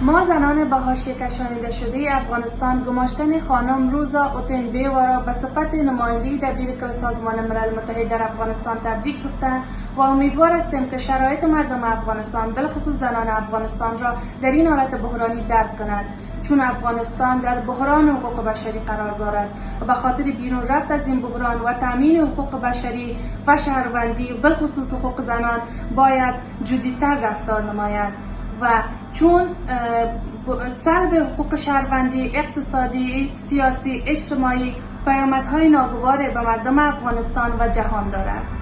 ما زنان به حاشیه کشانیده شده افغانستان گماشتن خانم روزا اوتین بیوارا به صفت نماینده دبیر کل سازمان ملل متحد در افغانستان تبریک گفتند و امیدوار هستیم که شرایط مردم افغانستان بلخصوص زنان افغانستان را در این حالت بحرانی درک کنند چون افغانستان در بحران حقوق بشری قرار دارد و به خاطر بیرون رفت از این بحران و تامین حقوق بشری و شهروندی و بالخصوص حقوق زنان باید جدیتر رفتار نماید. و چون سلب حقوق شهروندی اقتصادی سیاسی اجتماعی پیامدهای ناگوار به مردم افغانستان و جهان دارد.